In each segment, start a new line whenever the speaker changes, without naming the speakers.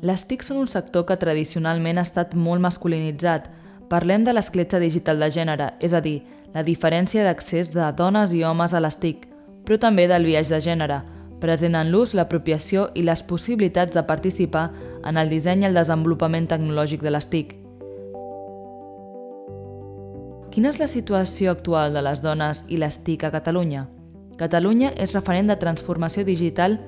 Les TIC són un sector que tradicionalment ha estat molt masculinitzat. Parlem de l'escletxa digital de gènere, és a dir, la diferència d'accés de dones i homes a les TIC, però també del viatge de gènere, present en l'ús, l'apropiació i les possibilitats de participar en el disseny i el desenvolupament tecnològic de les TIC. Quina és la situació actual de les dones i les TIC a Catalunya? Catalunya és referent de transformació digital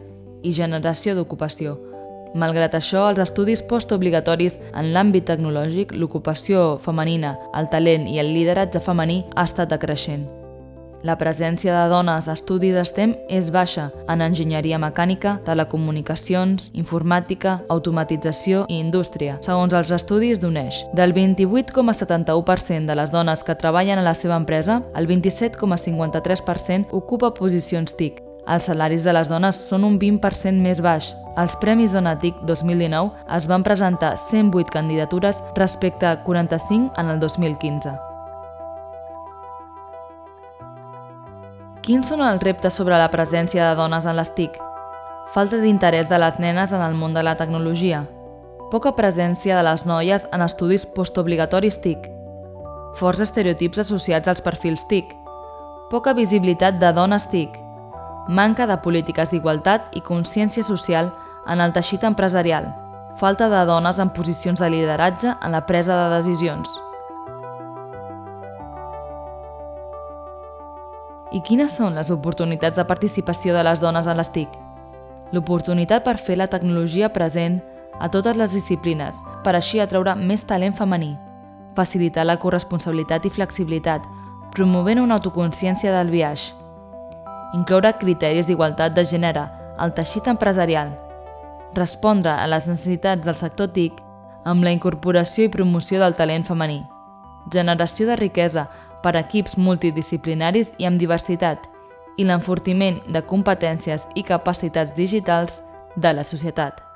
i generació d'ocupació. Malgrat això, els estudis postobligatoris en l'àmbit tecnològic, l'ocupació femenina, el talent i el lideratge femení ha estat decreixent. La presència de dones a estudis STEM és baixa en enginyeria mecànica, telecomunicacions, informàtica, automatització i indústria, segons els estudis d'UNEX. Del 28,71% de les dones que treballen a la seva empresa, el 27,53% ocupa posicions TIC. Els salaris de les dones són un 20% més baix. Als Premis Dona TIC 2019 es van presentar 108 candidatures respecte a 45 en el 2015. Quins són els reptes sobre la presència de dones en les TIC? Falta d'interès de les nenes en el món de la tecnologia. Poca presència de les noies en estudis postobligatoris TIC. Forts estereotips associats als perfils TIC. Poca visibilitat de dones TIC. Manca de polítiques d'igualtat i consciència social en el teixit empresarial. Falta de dones en posicions de lideratge en la presa de decisions. I quines són les oportunitats de participació de les dones en les TIC? L'oportunitat per fer la tecnologia present a totes les disciplines, per així atraure més talent femení, facilitar la corresponsabilitat i flexibilitat, promovent una autoconsciència del viatge, incloure criteris d'igualtat de gènere al teixit empresarial, respondre a les necessitats del sector TIC amb la incorporació i promoció del talent femení, generació de riquesa per equips multidisciplinaris i amb diversitat i l'enfortiment de competències i capacitats digitals de la societat.